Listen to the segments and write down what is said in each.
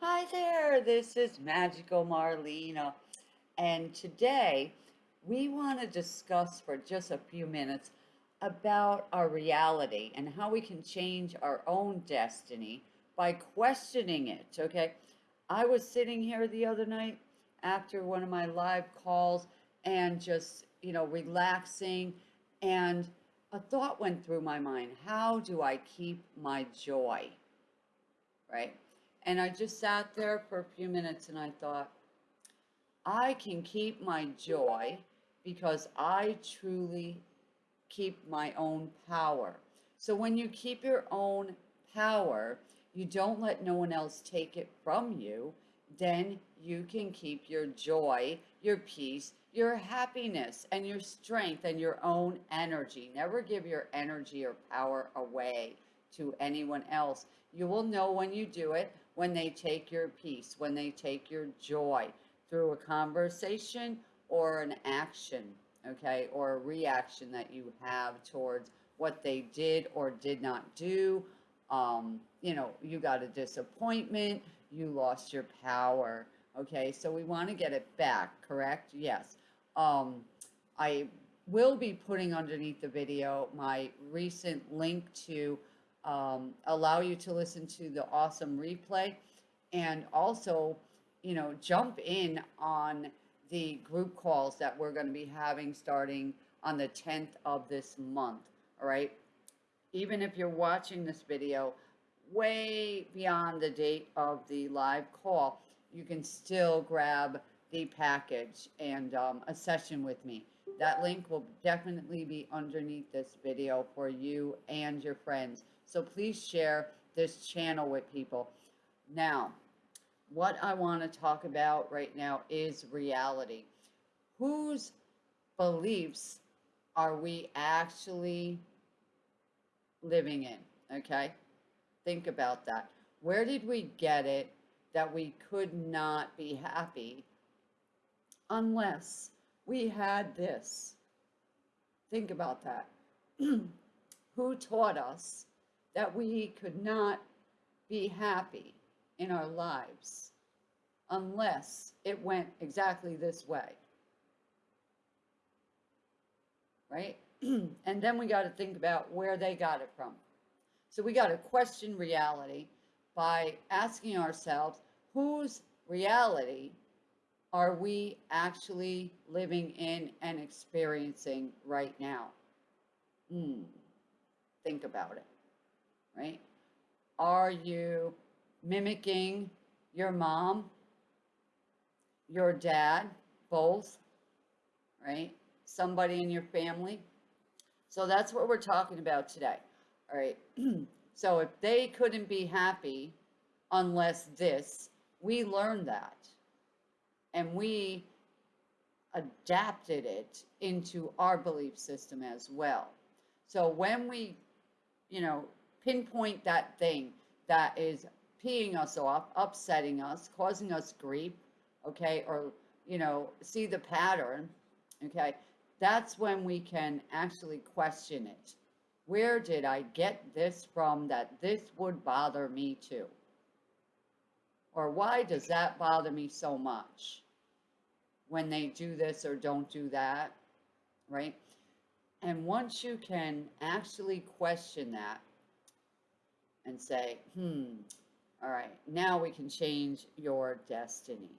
Hi there, this is Magical Marlena, and today we want to discuss for just a few minutes about our reality and how we can change our own destiny by questioning it. Okay, I was sitting here the other night after one of my live calls and just, you know, relaxing, and a thought went through my mind how do I keep my joy? Right? And I just sat there for a few minutes and I thought, I can keep my joy because I truly keep my own power. So when you keep your own power, you don't let no one else take it from you, then you can keep your joy, your peace, your happiness, and your strength and your own energy. Never give your energy or power away to anyone else. You will know when you do it, when they take your peace, when they take your joy through a conversation or an action, okay, or a reaction that you have towards what they did or did not do. Um, you know, you got a disappointment, you lost your power, okay, so we want to get it back, correct? Yes. Um, I will be putting underneath the video my recent link to um, allow you to listen to the awesome replay and also, you know, jump in on the group calls that we're going to be having starting on the 10th of this month. All right. Even if you're watching this video way beyond the date of the live call, you can still grab the package and um, a session with me. That link will definitely be underneath this video for you and your friends. So please share this channel with people. Now, what I want to talk about right now is reality. Whose beliefs are we actually living in? Okay? Think about that. Where did we get it that we could not be happy unless we had this? Think about that. Who taught us that we could not be happy in our lives unless it went exactly this way. Right? and then we got to think about where they got it from. So we got to question reality by asking ourselves whose reality are we actually living in and experiencing right now? Hmm. Think about it right? Are you mimicking your mom, your dad, both, right? Somebody in your family. So that's what we're talking about today. All right. so if they couldn't be happy unless this, we learned that. And we adapted it into our belief system as well. So when we, you know, pinpoint that thing that is peeing us off, upsetting us, causing us grief, okay, or, you know, see the pattern, okay, that's when we can actually question it. Where did I get this from that this would bother me too? Or why does that bother me so much when they do this or don't do that, right? And once you can actually question that, and say, hmm, all right, now we can change your destiny,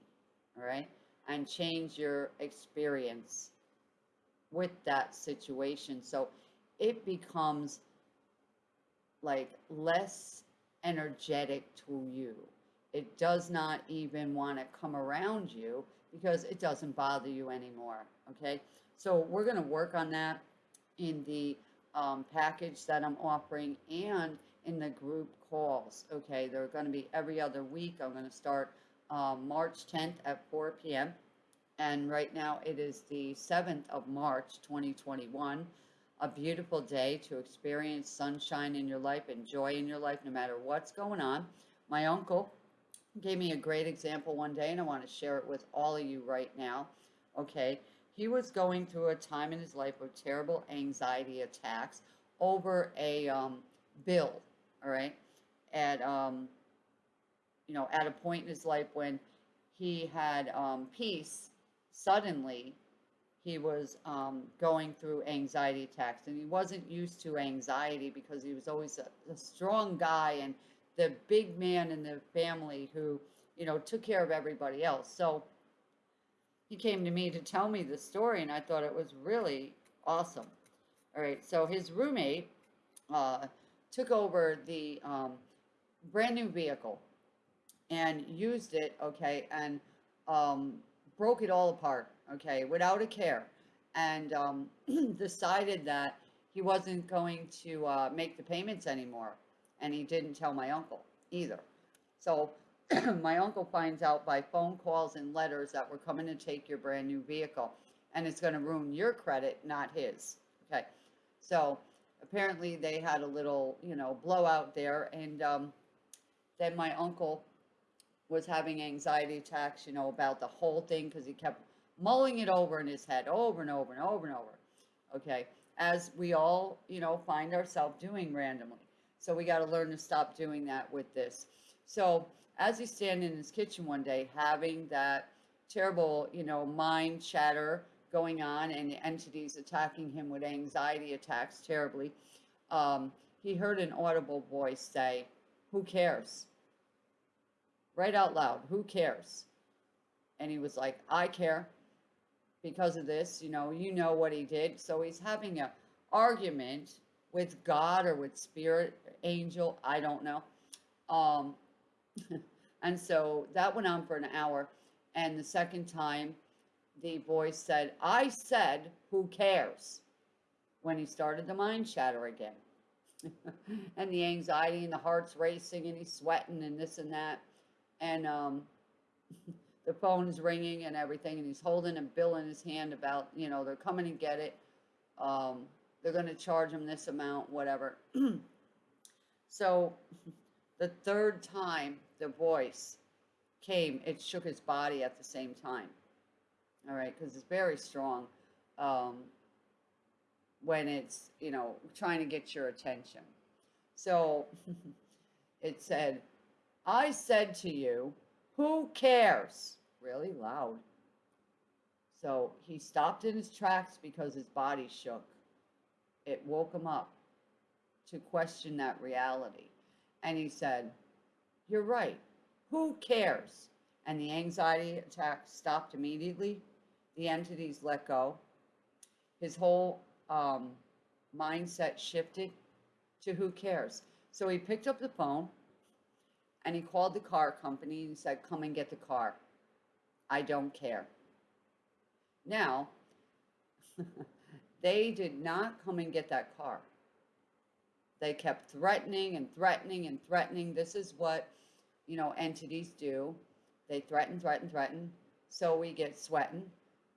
all right, and change your experience with that situation. So it becomes like less energetic to you. It does not even want to come around you because it doesn't bother you anymore. Okay. So we're going to work on that in the um, package that I'm offering and in the group calls. Okay, they're going to be every other week. I'm going to start um, March 10th at 4 p.m. And right now it is the 7th of March 2021. A beautiful day to experience sunshine in your life and joy in your life no matter what's going on. My uncle gave me a great example one day and I want to share it with all of you right now. Okay, he was going through a time in his life of terrible anxiety attacks over a um, bill all right? at, um, you know, at a point in his life when he had um, peace, suddenly he was um, going through anxiety attacks and he wasn't used to anxiety because he was always a, a strong guy and the big man in the family who, you know, took care of everybody else. So he came to me to tell me the story and I thought it was really awesome. All right, so his roommate uh, took over the um, brand new vehicle and used it, okay, and um, broke it all apart, okay, without a care, and um, decided that he wasn't going to uh, make the payments anymore. And he didn't tell my uncle either. So my uncle finds out by phone calls and letters that we're coming to take your brand new vehicle. And it's going to ruin your credit, not his. Okay. So apparently they had a little, you know, blowout there. And um, then my uncle was having anxiety attacks, you know, about the whole thing because he kept mulling it over in his head over and over and over and over. Okay. As we all, you know, find ourselves doing randomly. So we got to learn to stop doing that with this. So as he's standing in his kitchen one day, having that terrible, you know, mind chatter going on and the entities attacking him with anxiety attacks terribly, um, he heard an audible voice say, Who cares? Right out loud, who cares? And he was like, I care because of this, you know, you know what he did. So he's having a argument with God or with spirit, angel, I don't know. Um, and so that went on for an hour. And the second time, the voice said, I said, who cares? When he started the mind chatter again. and the anxiety and the heart's racing and he's sweating and this and that. And um, the phone is ringing and everything. And he's holding a bill in his hand about, you know, they're coming to get it. Um, they're going to charge him this amount, whatever. so the third time the voice came, it shook his body at the same time. All right, because it's very strong um, when it's, you know, trying to get your attention. So it said, I said to you, who cares? Really loud. So he stopped in his tracks because his body shook it woke him up to question that reality. And he said, You're right. Who cares? And the anxiety attack stopped immediately. The entities let go. His whole um, mindset shifted to who cares. So he picked up the phone and he called the car company and said, Come and get the car. I don't care. Now, They did not come and get that car. They kept threatening and threatening and threatening. This is what, you know, entities do. They threaten, threaten, threaten. So we get sweating.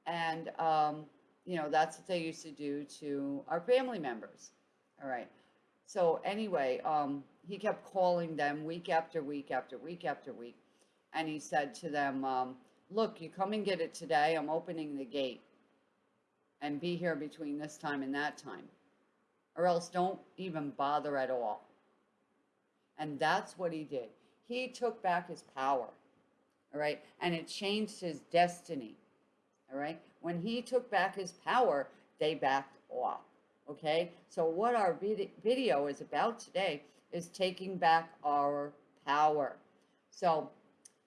And, um, you know, that's what they used to do to our family members. All right. So anyway, um, he kept calling them week after week after week after week. And he said to them, um, look, you come and get it today. I'm opening the gate and be here between this time and that time. Or else don't even bother at all. And that's what he did. He took back his power. All right. And it changed his destiny. All right. When he took back his power, they backed off. Okay. So, what our vid- video is about today is taking back our power. So,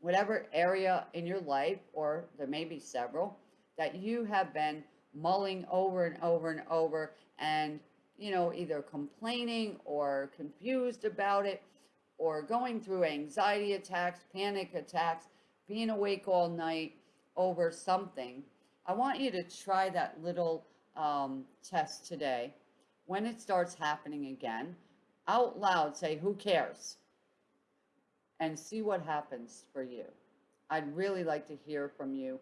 whatever area in your life, or there may be several, that you have been mulling over and over and over and, you know, either complaining or confused about it or going through anxiety attacks, panic attacks, being awake all night over something, I want you to try that little um, test today. When it starts happening again, out loud say, Who cares? And see what happens for you. I'd really like to hear from you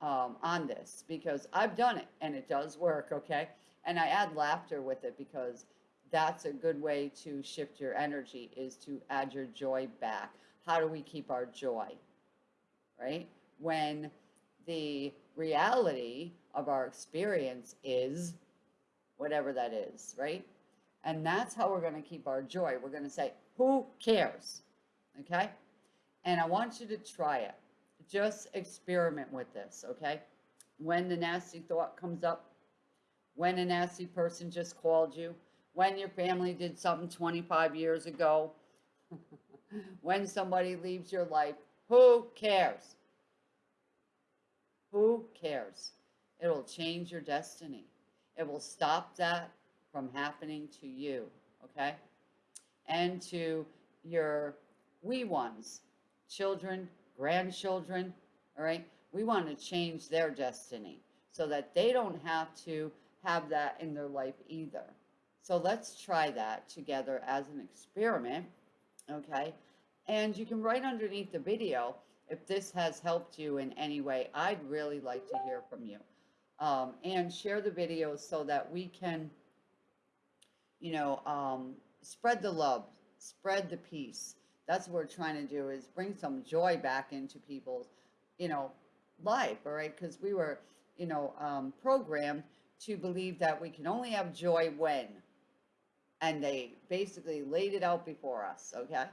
um, on this because I've done it and it does work, okay? And I add laughter with it because that's a good way to shift your energy is to add your joy back. How do we keep our joy, right? When the reality of our experience is whatever that is, right? And that's how we're going to keep our joy. We're going to say, who cares? Okay? And I want you to try it. Just experiment with this, okay? When the nasty thought comes up, when a nasty person just called you, when your family did something 25 years ago, when somebody leaves your life, who cares? Who cares? It'll change your destiny. It will stop that from happening to you, okay? And to your wee ones, children, grandchildren, all right? We want to change their destiny so that they don't have to have that in their life either. So let's try that together as an experiment, okay? And you can write underneath the video if this has helped you in any way. I'd really like to hear from you. Um, and share the videos so that we can, you know, um, spread the love, spread the peace. That's what we're trying to do is bring some joy back into people's, you know, life, all right? Because we were, you know, um, programmed to believe that we can only have joy when. And they basically laid it out before us, okay?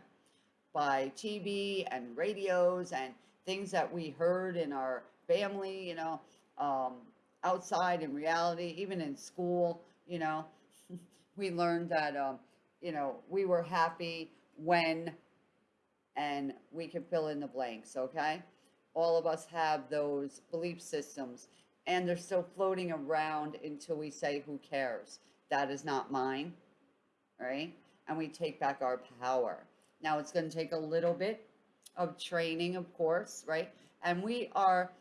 By TV and radios and things that we heard in our family, you know, um, outside in reality, even in school, you know, we learned that, um, you know, we were happy when, and we can fill in the blanks, okay? All of us have those belief systems and they're still floating around until we say, who cares? That is not mine, right? And we take back our power. Now it's going to take a little bit of training, of course, right? And we are,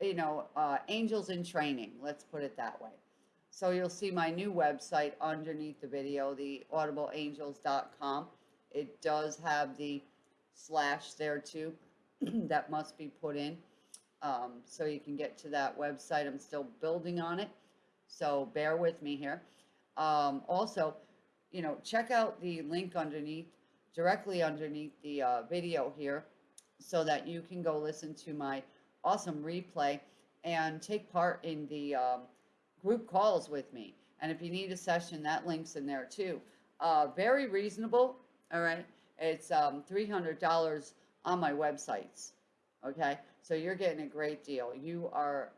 you know, uh, angels in training, let's put it that way. So you'll see my new website underneath the video, the audibleangels.com. It does have the slash there too that must be put in. Um, so you can get to that website. I'm still building on it. So bear with me here. Um, also, you know, check out the link underneath, directly underneath the uh, video here, so that you can go listen to my awesome replay and take part in the um, group calls with me. And if you need a session, that link's in there too. Uh, very reasonable, all right? It's um, $300 on my websites, okay? So you're getting a great deal. You are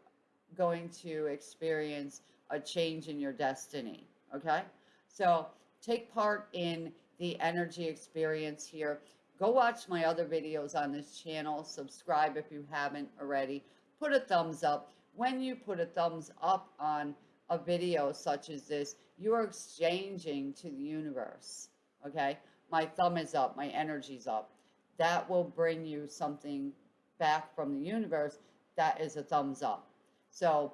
going to experience a change in your destiny, okay? So take part in the energy experience here. Go watch my other videos on this channel. Subscribe if you haven't already. Put a thumbs up. When you put a thumbs up on a video such as this, you are exchanging to the universe, okay? My thumb is up, my energy's up. That will bring you something back from the universe that is a thumbs up. So,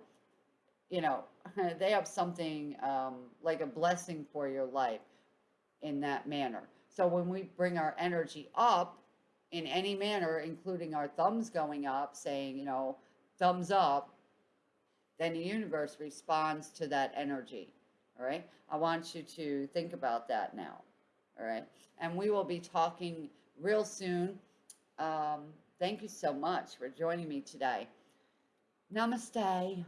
you know, they have something um, like a blessing for your life in that manner. So when we bring our energy up in any manner, including our thumbs going up, saying, you know, thumbs up, then the universe responds to that energy. All right. I want you to think about that now. All right. And we will be talking real soon. Um, thank you so much for joining me today. Namaste.